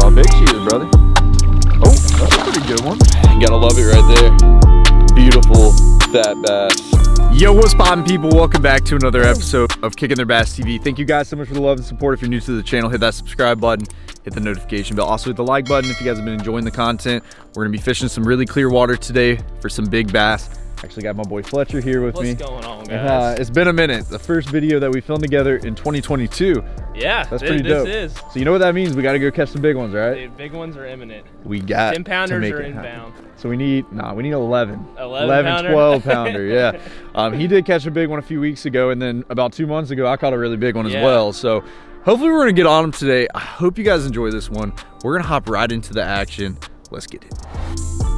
can't how big she is, brother. Oh, that's a pretty good one. Gotta love it right there. Beautiful fat bass. Yo, what's poppin' people? Welcome back to another episode of Kicking Their Bass TV. Thank you guys so much for the love and support. If you're new to the channel, hit that subscribe button, hit the notification bell. Also hit the like button if you guys have been enjoying the content. We're gonna be fishing some really clear water today for some big bass. Actually got my boy Fletcher here with What's me. What's going on, Uh, guys? it's been a minute. The first video that we filmed together in 2022. Yeah, That's pretty this dope. is. So you know what that means? We got to go catch some big ones, right? The big ones are imminent. We got 10 to pounders are it happen. So we need, nah, we need 11. 11 pounder? 12 pounder, yeah. Um, he did catch a big one a few weeks ago, and then about two months ago, I caught a really big one as well. So hopefully we're gonna get on them today. I hope you guys enjoy this one. We're gonna hop right into the action. Let's get it.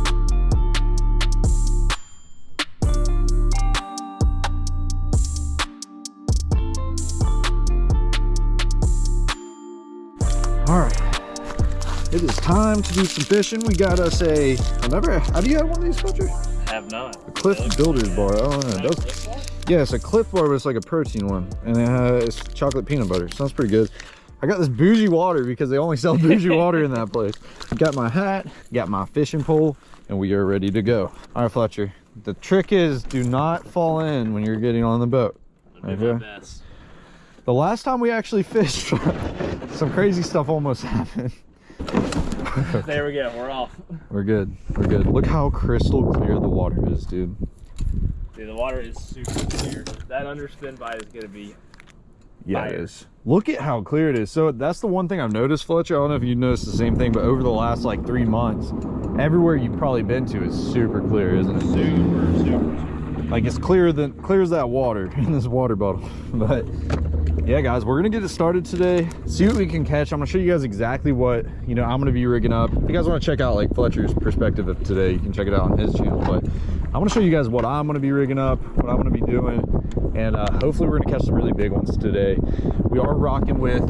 All right. It is time to do some fishing. We got us a, I never, have you had one of these, Fletcher? Have not. A Clif Builder's bar. Oh, no, it does. Yeah, it's a Clif bar, but it's like a protein one. And it has, it's chocolate peanut butter. Sounds pretty good. I got this bougie water because they only sell bougie water in that place. Got my hat, got my fishing pole, and we are ready to go. All right, Fletcher. The trick is do not fall in when you're getting on the boat. I'll do my Okay. The last time we actually fished, some crazy stuff almost happened. There we go. We're off. We're good. We're good. Look how crystal clear the water is, dude. Dude, the water is super clear. That underspin bite is gonna be. Yeah, Fire. it is. Look at how clear it is. So that's the one thing I've noticed, Fletcher. I don't know if you noticed the same thing, but over the last like three months, everywhere you've probably been to is super clear, isn't it? super, super, super. Like it's clearer than clear as that water in this water bottle. But yeah, guys, we're gonna get it started today. See what we can catch. I'm gonna show you guys exactly what you know I'm gonna be rigging up. If you guys want to check out like Fletcher's perspective of today, you can check it out on his channel. But i'm gonna show you guys what I'm gonna be rigging up, what I'm gonna be doing, and uh, hopefully we're gonna catch some really big ones today. We are rocking with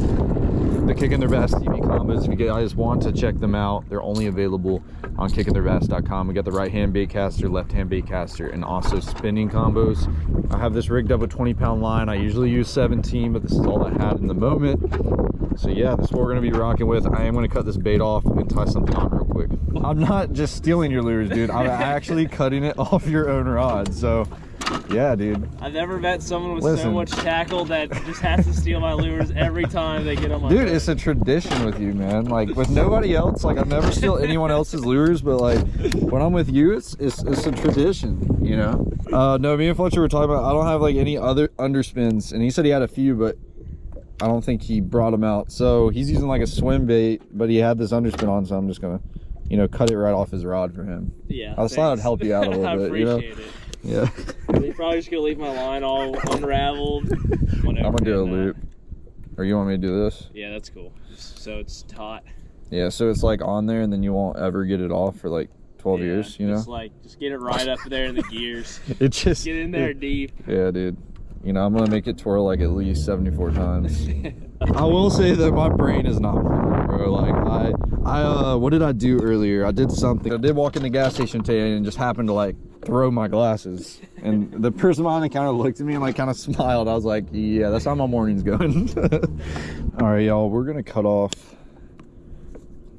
the Kicking Their Bass TV combos. If you guys want to check them out, they're only available on kickingtheirbass.com. We got the right hand bait caster, left hand bait caster, and also spinning combos. I have this rigged up with 20 pound line. I usually use 17, but this is all I had in the moment. So yeah, this is what we're gonna be rocking with. I am gonna cut this bait off and tie something on real quick. I'm not just stealing your lures, dude. I'm actually cutting it off your own rod. So yeah, dude. I've never met someone with Listen. so much tackle that just has to steal my lures every time they get on my. Dude, it's a tradition with you, man. Like with nobody else, like I never steal anyone else's lures, but like when I'm with you, it's it's, it's a tradition, you know. Uh, no, me and Fletcher were talking about. I don't have like any other underspins, and he said he had a few, but I don't think he brought them out. So he's using like a swim bait, but he had this underspin on, so I'm just gonna, you know, cut it right off his rod for him. yeah. I thought I'd help you out a little bit, you know? appreciate it. Yeah. You're probably just gonna leave my line all unraveled. I'm gonna do a loop. Or you want me to do this? Yeah, that's cool. So it's taut. Yeah. So it's like on there, and then you won't ever get it off for like 12 Yeah, years, you know. Just like, just get it right up there in the gears. It just Get in there deep. Yeah, dude. You know, I'm gonna make it twirl like at least 74 times. I will say that my brain is not working, bro. Like I, I, uh, what did I do earlier? I did something. I did walk in the gas station today and just happened to like throw my glasses. And the person behind the counter looked at me and like kind of smiled. I was like, yeah, that's how my morning's going. All right, y'all, we're gonna cut off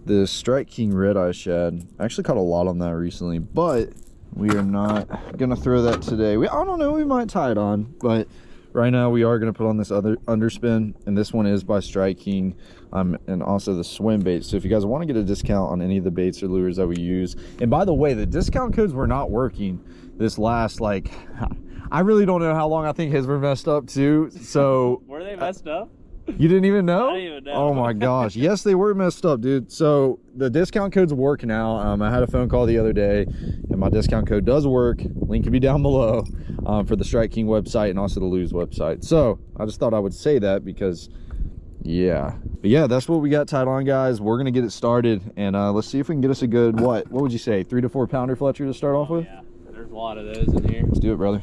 the Strike King Red Eye Shad. I actually caught a lot on that recently, but we are not gonna throw that today. We I don't know, we might tie it on, but right now we are gonna put on this other underspin, and this one is by Strike King, um, and also the swim bait. So if you guys want to get a discount on any of the baits or lures that we use, and by the way, the discount codes were not working this last like. I really don't know how long I think his were messed up too. So Were they messed up? You didn't even know? Didn't even know. Oh my gosh. Yes, they were messed up, dude. So the discount codes work now. Um, I had a phone call the other day, and my discount code does work. Link can be down below um, for the Strike King website and also the Lew's website. So I just thought I would say that because, yeah. But yeah, that's what we got tied on, guys. We're gonna get it started, and uh, let's see if we can get us a good what? What would you say? Three to four pounder Fletcher to start off Oh, with. yeah, there's a lot of those in here. Let's do it, brother.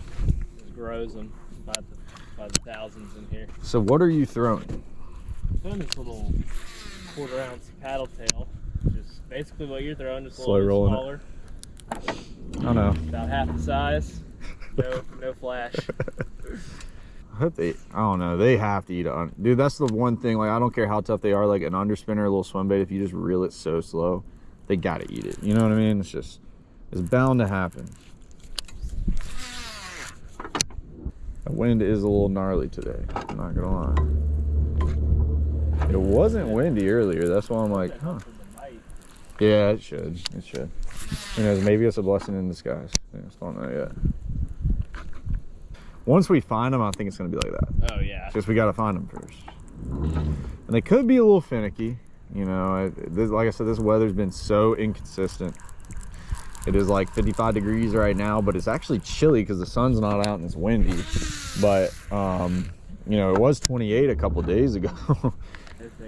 Just grows them by the, thousands in here. So what are you throwing? Found this little quarter ounce paddle tail. Just basically what you're throwing, just a Slow little rolling it. I don't know. About half the size. No, no flash. I hope they. I don't know. They have to eat it. Dude, that's the one thing. Like, I don't care how tough they are. Like an underspinner, a little swim bait. If you just reel it so slow, they gotta eat it. You know what I mean? It's just, it's bound to happen. The wind is a little gnarly today. I'm not gonna lie. It wasn't windy earlier. That's why I'm like, huh. Yeah, it should. It should. Who knows? Maybe it's a blessing in disguise. I just don't know yet. Once we find them, I think it's gonna be like that. Oh yeah. Just we gotta find them first. And they could be a little finicky. You know, I, this, like I said, this weather's been so inconsistent. It is like 55 degrees right now, but it's actually chilly because the sun's not out and it's windy. But um, you know, it was 28 a couple days ago.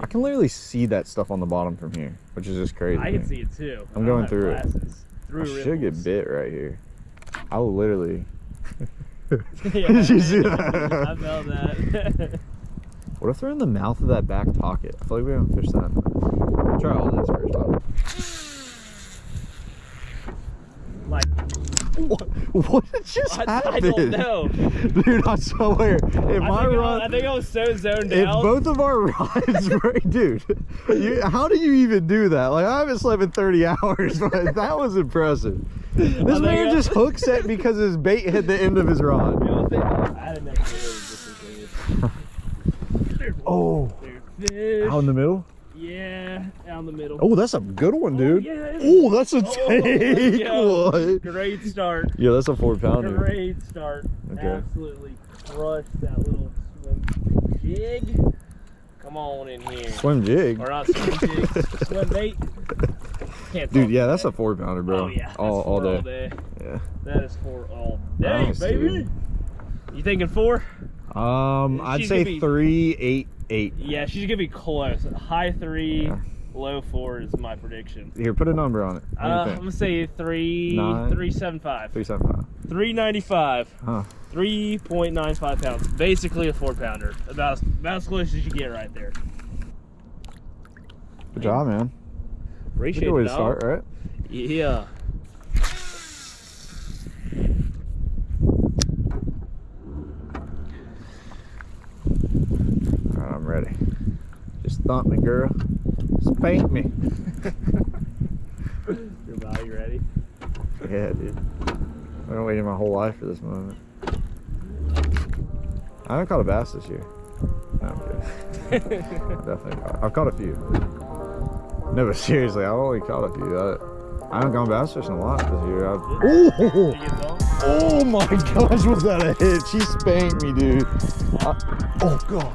I can literally see that stuff on the bottom from here, which is just crazy. I can see it too. I'm going through it. Through I should get bit right here. I'll literally. yeah, Did you see that? I felt that. What if they're in the mouth of that back pocket? I feel like we haven't fished that. We'll try all this first off. like What, what just I, I don't know. Dude, I swear. If I my think, I, think I was so zoned if out. both of our rods were, dude, you, how do you even do that? Like, I haven't slept in 30 hours, but that was impressive. This man just hook set because his bait hit the end of his rod. You know, think- I didn't know if it was just as Oh, out in the middle? Yeah, down the middle. Oh, that's a good one, oh, dude. yeah, it is. Oh, that's a Oh, tank yeah. one. Great start. Yeah, that's a four pounder. Great start. Okay. Absolutely crushed that little swim jig. Come on in here. Swim jig. Or not swim jig, swim bait. Can't Dude, yeah, that's today. a four pounder, bro. Oh yeah, all, all four day. Yeah. That is four all day, Nice, baby. dude. You thinking four? Um, I'd She's say be- three, eight, eight. Yeah, she's gonna be close. High three, Yeah. low four is my prediction. Here, put a number on it. Uh, I'm gonna say three, Nine. three seven five, Three seven five. three ninety five, Huh. three point nine five pounds. Basically a four pounder. About about as close as you get right there. Good job, man. Appreciate Good way to start, right? Yeah. All right, I'm ready. Just thump me, girl. Spank me. You're about ready? Yeah, dude. I've been waiting my whole life for this moment. I haven't caught a bass this year. No, I'm kidding. Definitely caught. I've caught a few. No, but seriously, I've only caught a few. I, I haven't gone bass fishing a lot this year. I've, Did oh, you get some? oh my gosh, was that a hit? She spanked me, dude. I- oh god.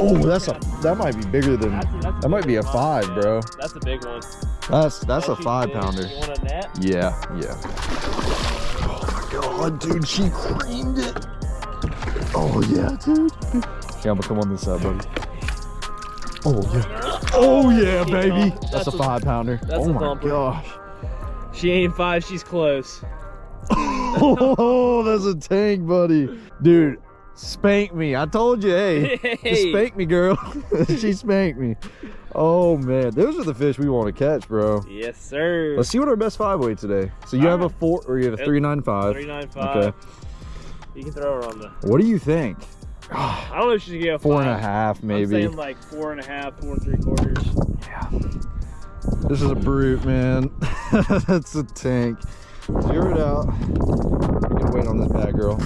Oh, that's a that might be bigger than That's a- that's that might be a five, bro. That's a big one. That's that's oh, a five did. pounder. You want a net? Yeah, yeah. Oh my god, dude, she creamed it. Oh yeah, dude. Yeah, I'm gonna come on this side, buddy. Oh yeah. Oh yeah, baby. That's, That's a five pounder. oh a my thumper. gosh. She ain't five. She's close. Oh, that's a tank, buddy. Dude, spank me. I told you, hey. Hey. spank me, girl. she spanked me. Oh man, those are the fish we want to catch, bro. Yes, sir. Let's see what our best five weight today. So you have a four, or you have a Yep. three nine five. Three nine five. Okay. You can throw her on the. What do you think? I don't know if she's gonna get a Four and a half, I'm maybe. saying like four and a half, four and three quarters. Yeah. This is a brute, man. That's a tank. Zero it out. We're gonna wait on this bad girl.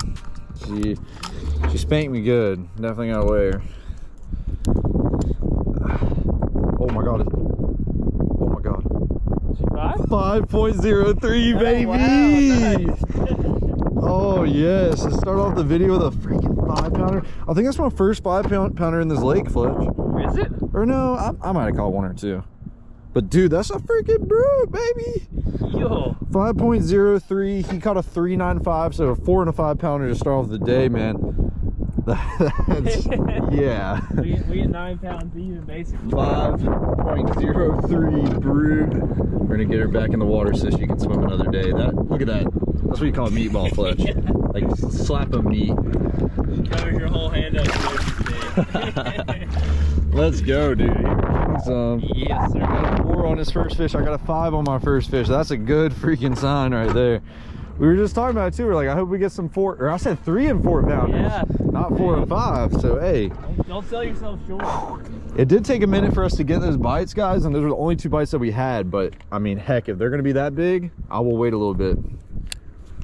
She she spanked me good. Definitely gotta weigh her. Oh my god. Oh my god. She five? 5.03 baby. Oh, wow, Oh yes. Let's start off the video with a freaking five pounder. I think that's my first five pounder in this lake, Fletch. Is it? Or no, I, I might have caught one or two. But dude, that's a freaking brute, baby. Yo. 5.03. He caught a 395, so a four and a five pounder to start off the day, man. That's yeah. We get, we get nine pounds even, basically. 5.03 brute. We're gonna get her back in the water so she can swim another day. That look at that. That's what you call a meatball fletch. Like slap a meat. Covers your whole hand up. Let's go, dude. Some. Um, yes, sir. got a four on his first fish. I got a five on my first fish. That's a good freaking sign right there. We were just talking about it too. We're like, I hope we get some four, or I said three and four pounders. Yeah. not four and five. So hey, Don't, don't sell yourself short. it did take a minute for us to get those bites, guys, and those were the only two bites that we had. But I mean, heck, if they're gonna be that big, I will wait a little bit.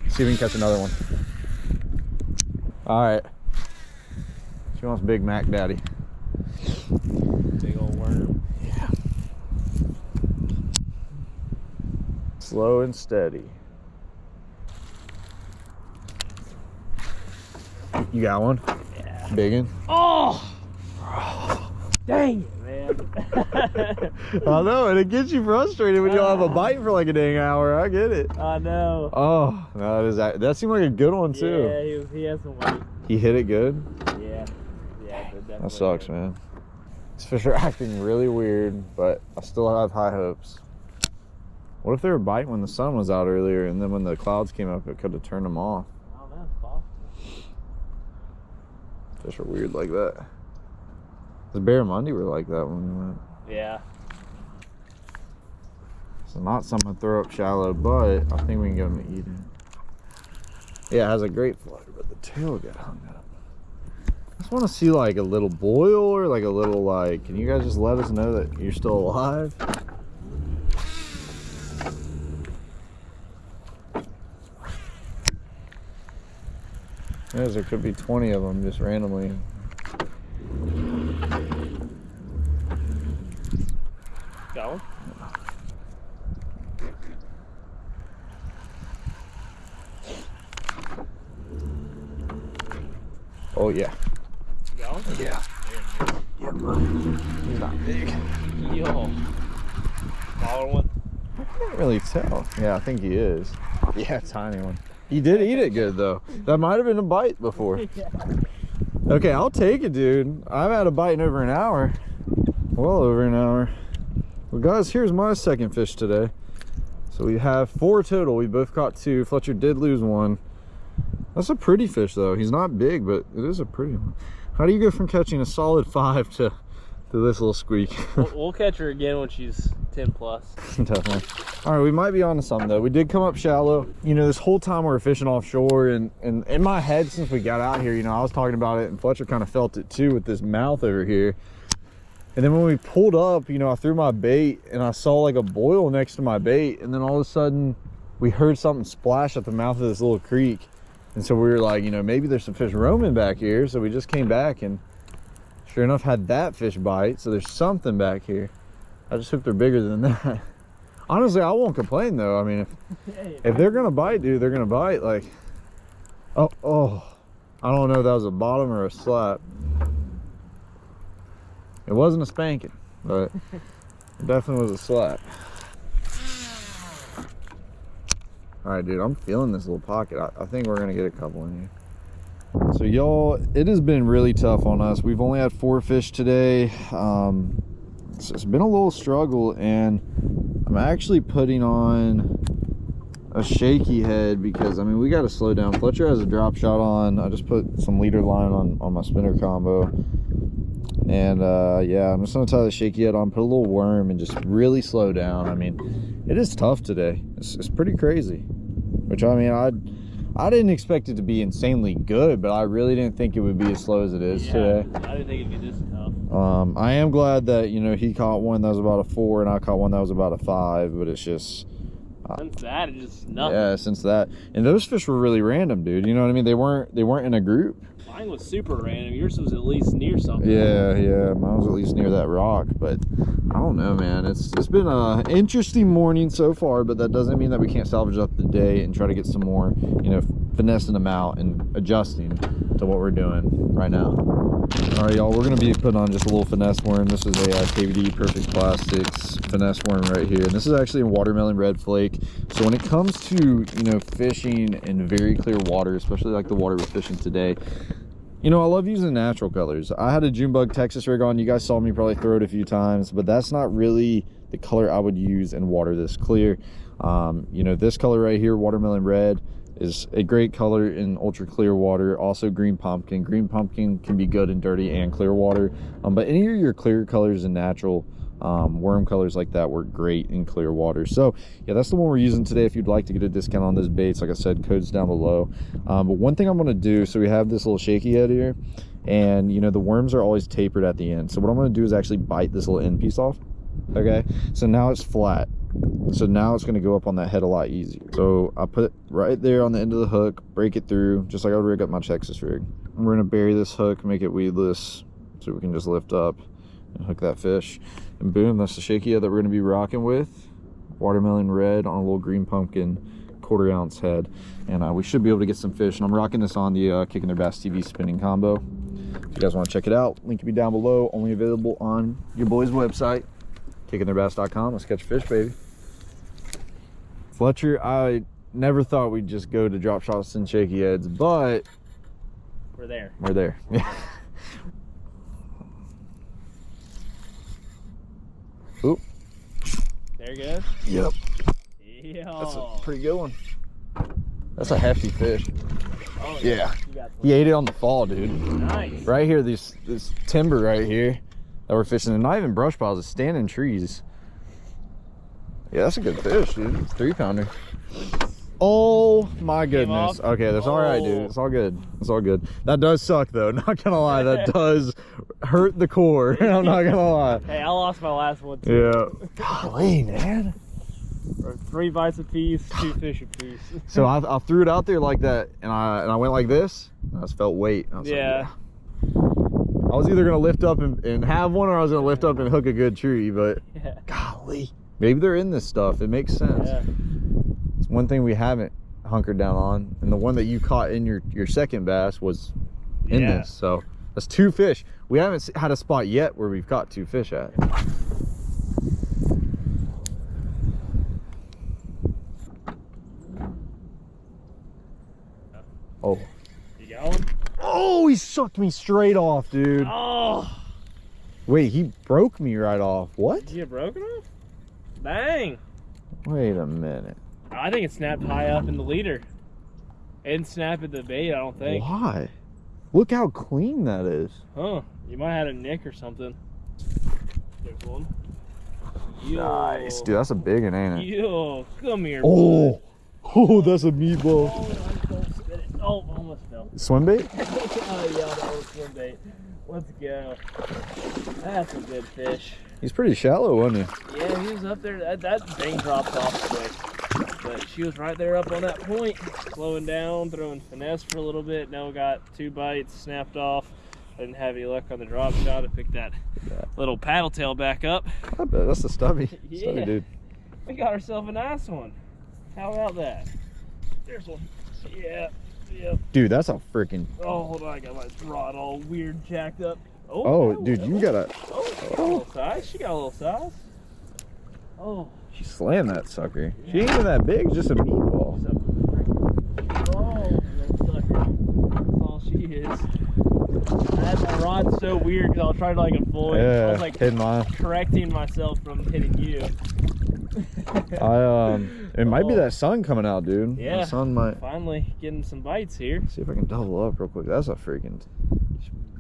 See if we can catch another one. All right. She wants Big Mac Daddy. Big old worm. Yeah. Slow and steady. You got one? Yeah. Big one? Oh! Dang it, man. I know, and it gets you frustrated when you don't have a bite for like a dang hour. I get it. I know. Oh, no, that is that. That seemed like a good one too. Yeah, he, was, he has some weight. He hit it good. Yeah. Yeah, That sucks, man. These fish are acting really weird, but I still have high hopes. What if they were biting when the sun was out earlier, and then when the clouds came up, it could have turned them off? I don't know. Fish are weird like that. The barramundi were like that when we went. Yeah. So not something to throw up shallow, but I think we can get them to eat it. Yeah, it has a great flutter, but the tail got hung up. Just want to see like a little boil or like a little like, can you guys just let us know that you're still alive? There could be 20 of them just randomly. Got one? Oh yeah. Got one? Yeah. Yeah, buddy. He's not big. Yo. Smaller one? Can't really tell. Yeah, I think he is. Yeah, tiny one. He did eat it good though. That might have been a bite before. yeah. Okay, I'll take it, dude. I've had a bite in over an hour. Well over an hour. Well, guys, here's my second fish today. So we have four total. We both caught two. Fletcher did lose one. That's a pretty fish though. He's not big, but it is a pretty one. How do you go from catching a solid five to, to this little squeak? We'll, we'll catch her again when she's 10 plus. Definitely. All right, we might be on to something though. We did come up shallow. You know, this whole time we were fishing offshore, and, and in my head since we got out here, you know, I was talking about it, and Fletcher kind of felt it too with this mouth over here. And then when we pulled up, you know, I threw my bait, and I saw like a boil next to my bait, and then all of a sudden, we heard something splash at the mouth of this little creek. And so we were like, you know, maybe there's some fish roaming back here. So we just came back and sure enough had that fish bite. So there's something back here. I just hope they're bigger than that. Honestly, I won't complain though. I mean, if if they're gonna bite, dude, they're gonna bite. Like, oh, oh, I don't know if that was a bottom or a slap. It wasn't a spanking, but it definitely was a slap. All right, dude, I'm feeling this little pocket. I, I think we're gonna get a couple in here. So y'all, it has been really tough on us. We've only had four fish today. Um, it's, it's been a little struggle and I'm actually putting on a shaky head because I mean we got to slow down. Fletcher has a drop shot on. I just put some leader line on on my spinner combo, and uh, yeah, I'm just gonna tie the shaky head on, put a little worm, and just really slow down. I mean, it is tough today. It's, it's pretty crazy. Which I mean, I I didn't expect it to be insanely good, but I really didn't think it would be as slow as it is yeah, today. I didn't think it'd be this tough. Um, I am glad that you know he caught one that was about a four, and I caught one that was about a five. But it's just Since that, it's just nothing. yeah, since that, and those fish were really random, dude. You know what I mean? They weren't they weren't in a group. Mine was super random. Yours was at least near something. Yeah, yeah, mine was at least near that rock, but I don't know, man. It's it's been a interesting morning so far, but that doesn't mean that we can't salvage up the day and try to get some more, you know, finessing them out and adjusting to what we're doing right now. All right, y'all, we're gonna be putting on just a little finesse worm. This is a uh, KVD Perfect Plastics finesse worm right here, and this is actually a watermelon red flake. So when it comes to you know fishing in very clear water, especially like the water we're fishing today, you know, I love using natural colors. I had a Junebug Texas rig on. You guys saw me probably throw it a few times, but that's not really the color I would use in water this clear. Um, you know, this color right here, watermelon red, is a great color in ultra clear water. Also green pumpkin. Green pumpkin can be good in dirty and clear water. Um, but any of your clear colors and natural um, worm colors like that work great in clear water so yeah that's the one we're using today if you'd like to get a discount on those baits like i said codes down below um, but one thing i'm going to do so we have this little shaky head here and you know the worms are always tapered at the end so what i'm going to do is actually bite this little end piece off okay so now it's flat so now it's going to go up on that head a lot easier. So i put it right there on the end of the hook break it through just like i would rig up my texas rig. We're going to bury this hook make it weedless so we can just lift up and hook that fish. And boom that's the shaky that we're going to be rocking with. Watermelon red on a little green pumpkin quarter ounce head. And uh, we should be able to get some fish and i'm rocking this on the uh, kicking their bass tv spinning combo. If you guys want to check it out link will be down below only available on your boys website kickingtheirbass.com. Let's catch a fish, baby. Fletcher, I never thought we'd just go to drop shots and shaky heads, but we're there. We're there. Yeah. Oop. There you go. Yep. Yeah. That's a pretty good one. That's a hefty fish. Oh, yeah. yeah. He ate it on the fall, dude. Nice. Right here, this this timber right here that we're fishing and not even brush piles it's standing trees. Yeah that's a good fish dude. Three pounder oh my goodness. okay that's oh. all right dude. It's all good. It's all good. That does suck though. Not gonna lie that does hurt the core. I'm not gonna lie. Hey i lost my last one too. Yeah. Golly man. Three bites a piece two fish a piece so I, I, threw it out there like that and i and i went like this i just felt weight. Yeah. Like, yeah I was either gonna lift up and, and have one or I was gonna lift up and hook a good tree, but yeah. golly. Maybe they're in this stuff. It makes sense. Yeah. It's one thing we haven't hunkered down on. And the one that you caught in your, your second bass was in yeah. this. So that's two fish. We haven't had a spot yet where we've caught two fish at. Oh. You got one? Oh, he sucked me straight off, dude. Oh. Wait, he broke me right off. What? Did you get broken off? Bang. Wait a minute. I think it snapped high up in the leader. And snap at the bait, I don't think. Why? Look how clean that is. Huh. You might have had a nick or something. There's one. Nice, dude. That's a big one, ain't it? Yo, come here. Oh, oh, that's a meatball. Oh, Oh, almost fell. Swim bait? oh yeah, that was swim bait. Let's go. That's a good fish. He's pretty shallow, wasn't he? Yeah, he was up there. That, that thing dropped off quick. But she was right there up on that point, slowing down, throwing finesse for a little bit. Now got two bites, snapped off. I didn't have any luck on the drop shot to pick that little paddle tail back up. I bet that's a stubby. yeah. Stubby dude. We got ourselves a nice one. How about that? There's one. Yeah. Yep. Dude, that's a freaking. Oh, hold on. I got my rod all weird jacked up. Oh, oh dude, you got a. Oh, she got a little size. She got a little size. Oh. She slammed that sucker. Yeah. She ain't even that big, just a meatball. Oh, sucker. That's all she is. That, had my so weird because I'll try to like avoid. Yeah, I was like hitting mine. correcting myself from hitting you. I um, it might oh. be that sun coming out, dude. Yeah, the sun might finally getting some bites here. See if I can double up real quick. That's a freaking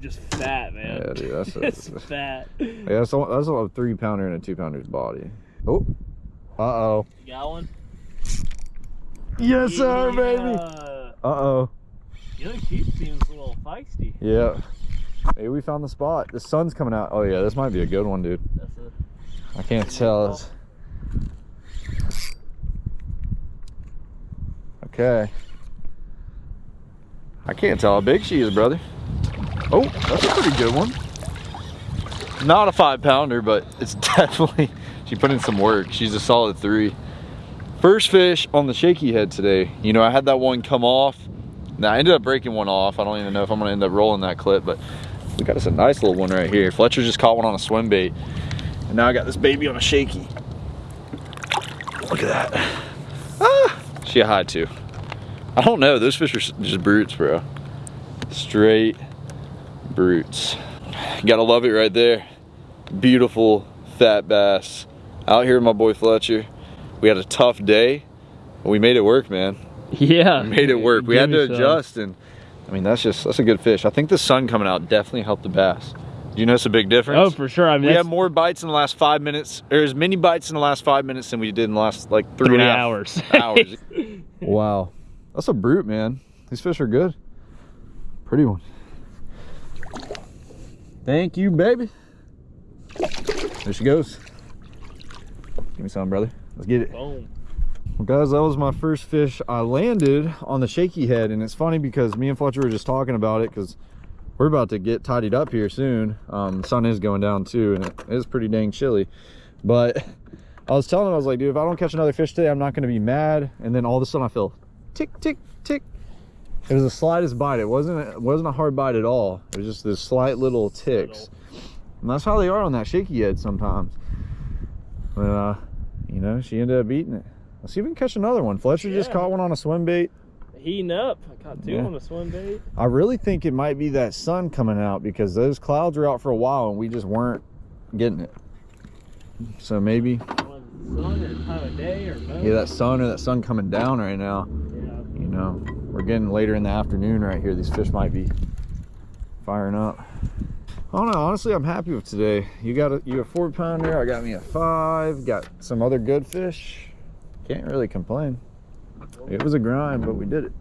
just fat, man. Yeah, dude, that's just a, fat. Yeah, that's a, that's a three pounder and a two pounder's body. Oh, uh oh. You got one? Yes, sir, baby. Uh oh. You know, she seems a little feisty. Yeah. Maybe we found the spot. The sun's coming out. Oh yeah, this might be a good one, dude. That's a, I can't tell. Okay. I can't tell how big she is, brother. Oh, that's a pretty good one. Not a five pounder, but it's definitely, she put in some work. She's a solid three. First fish on the shaky head today. You know, I had that one come off. Now I ended up breaking one off. I don't even know if I'm gonna end up rolling that clip, but we got us a nice little one right here. Fletcher just caught one on a swim bait. And now I got this baby on a shaky. Look at that. Ah, she had to. I don't know, those fish are just brutes, bro. Straight brutes. gotta love it right there. Beautiful fat bass. Out here with my boy Fletcher. We had a tough day, but we made it work, man. Yeah. We made it work. We had to adjust and I mean, that's just, that's a good fish. I think the sun coming out definitely helped the bass. You notice a big difference? Oh, for sure. I mean, we that's had more bites in the last five minutes, or as many bites in the last five minutes than we did in the last like three, three and a half hours. hours. wow. That's a brute, man. These fish are good. Pretty one. Thank you, baby. There she goes. Give me some, brother. Let's get it. Boom. Well, guys, that was my first fish. I landed on the shaky head, and it's funny because me and Fletcher were just talking about it because we're about to get tidied up here soon. Um, the sun is going down too, and it is pretty dang chilly. But I was telling him, I was like, dude, if I don't catch another fish today, I'm not going to be mad. And then all of a sudden, I feel tick, tick, tick. It was the slightest bite. It wasn't. It wasn't a hard bite at all. It was just this slight little ticks, and that's how they are on that shaky head sometimes. But uh, you know, she ended up eating it. Let's see if we can catch another one. Fletcher just caught one on a swim bait. Heating up. I caught two Yeah. on a swim bait. I really think it might be that sun coming out because those clouds were out for a while and we just weren't getting it. So maybe, sun or time of day or both. yeah, that sun or that sun coming down right now. Yeah. You know, we're getting later in the afternoon right here. These fish might be firing up. Oh, I don't know. Honestly, I'm happy with today. You got a you a four pounder. I got me a five. Got some other good fish. Can't really complain. It was a grind, but we did it.